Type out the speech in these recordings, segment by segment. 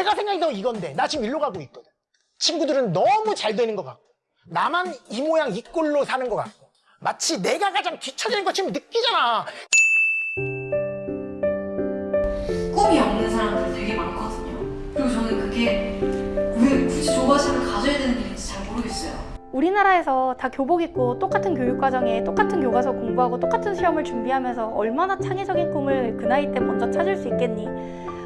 내가 생각했던 이건데 나 지금 일로 가고 있거든. 친구들은 너무 잘 되는 것 같고 나만 이 모양 이 꼴로 사는 것 같고 마치 내가 가장 뒤처지는 것처럼 느끼잖아. 꿈이 없는 사람들 되게 많거든요. 그리고 저는 그게 왜 굳이 조바심을 가져야 되는 일인지 잘 모르겠어요. 우리나라에서 다 교복 입고 똑같은 교육과정에 똑같은 교과서 공부하고 똑같은 시험을 준비하면서 얼마나 창의적인 꿈을 그 나이 때 먼저 찾을 수 있겠니?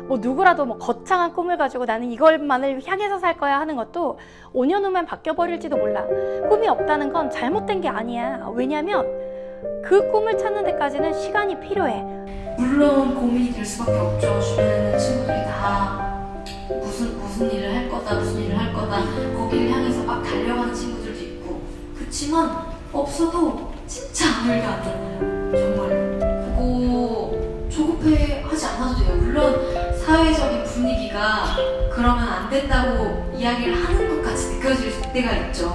뭐 누구라도 뭐 거창한 꿈을 가지고 나는 이걸만을 향해서 살 거야 하는 것도 5년 후면 바뀌어버릴지도 몰라. 꿈이 없다는 건 잘못된 게 아니야. 왜냐면 그 꿈을 찾는 데까지는 시간이 필요해. 물론 고민이 될 수밖에 없죠. 주변에 있는 친구들이 다 무슨 무슨 일을 할 거다, 무슨 일을 할 거다. 거기를 향해서 막 달려가는 친구들도 있고. 그치만 없어도 진짜 아무 일도 안 일어나요. 정말 그러면 안 된다고 이야기를 하는 것 같이 느껴질 때가 있죠.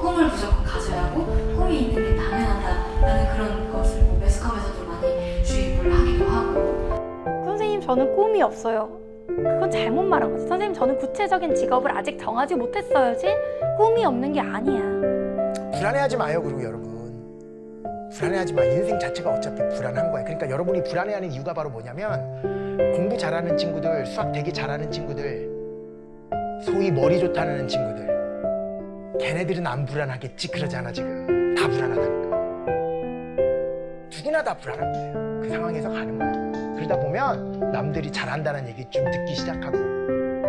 꿈을 무조건 가져야 하고 꿈이 있는 게 당연하다라는 그런 것을 뭐 매스컴에서도 많이 주입을 하기도 하고 선생님 저는 꿈이 없어요. 그건 잘못 말한 거지. 선생님 저는 구체적인 직업을 아직 정하지 못했어요지 꿈이 없는 게 아니야. 불안해하지 마요, 그리고 여러분. 불안해하지 마. 인생 자체가 어차피 불안한 거야. 그러니까 여러분이 불안해하는 이유가 바로 뭐냐면 공부 잘하는 친구들, 수학 되게 잘하는 친구들, 소위 머리 좋다는 친구들, 걔네들은 안 불안하겠지 그러잖아 지금. 다 불안하다니까. 누구나 다 불안한 거예요. 그 상황에서 가는 거야. 그러다 보면 남들이 잘한다는 얘기 좀 듣기 시작하고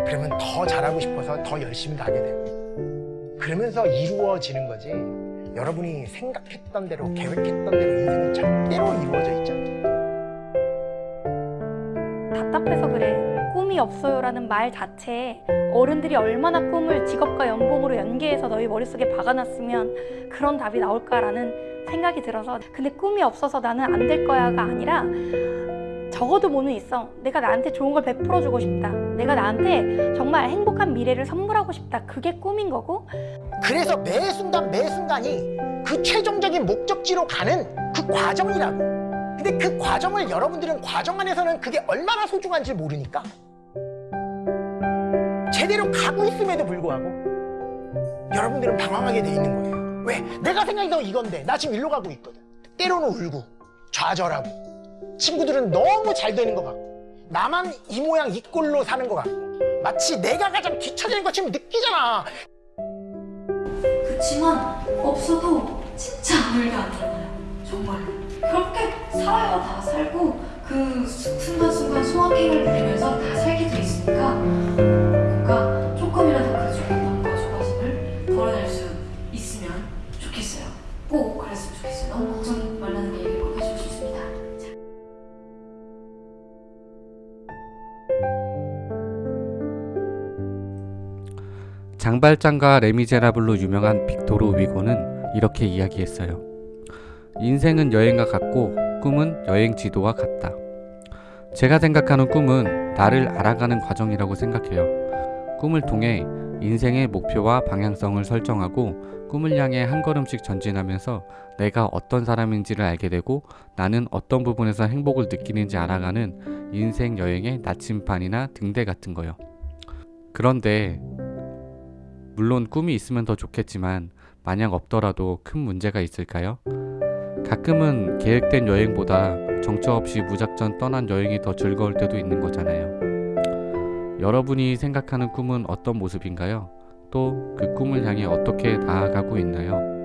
그러면 더 잘하고 싶어서 더 열심히 가게 되고 그러면서 이루어지는 거지. 여러분이 생각했던 대로 계획했던 대로 인생은 절대로 이루어져 있지 않아. 답 없어요라는 말 자체에 어른들이 얼마나 꿈을 직업과 연봉으로 연계해서 너희 머릿속에 박아놨으면 그런 답이 나올까라는 생각이 들어서 근데 꿈이 없어서 나는 안 될 거야가 아니라 적어도 뭐는 있어. 내가 나한테 좋은 걸 베풀어 주고 싶다. 내가 나한테 정말 행복한 미래를 선물하고 싶다. 그게 꿈인 거고 그래서 매 순간 매 순간이 그 최종적인 목적지로 가는 그 과정이라고. 근데 그 과정을 여러분들은 과정 안에서는 그게 얼마나 소중한지 모르니까 제대로 가고 있음에도 불구하고 여러분들은 방황하게 돼 있는 거예요. 왜? 내가 생각했던 이건데 나 지금 일로 가고 있거든. 때로는 울고 좌절하고 친구들은 너무 잘 되는 것 같고 나만 이 모양 이 꼴로 사는 것 같고 마치 내가 가장 뒤처지는 것처럼 느끼잖아. 그치만 없어도 진짜 아무 일도 안 일어나요. 정말로. 그렇게 살아요. 다 살고 그 수- 순간순간 장발장과 레미제라블로 유명한 빅토르 위고는 이렇게 이야기했어요. 인생은 여행과 같고 꿈은 여행 지도와 같다. 제가 생각하는 꿈은 나를 알아가는 과정이라고 생각해요. 꿈을 통해 인생의 목표와 방향성을 설정하고 꿈을 향해 한 걸음씩 전진하면서 내가 어떤 사람인지를 알게 되고 나는 어떤 부분에서 행복을 느끼는지 알아가는 인생 여행의 나침반이나 등대 같은 거요. 그런데 물론 꿈이 있으면 더 좋겠지만 만약 없더라도 큰 문제가 있을까요? 가끔은 계획된 여행보다 정처 없이 무작정 떠난 여행이 더 즐거울 때도 있는 거잖아요. 여러분이 생각하는 꿈은 어떤 모습인가요? 또 그 꿈을 향해 어떻게 나아가고 있나요?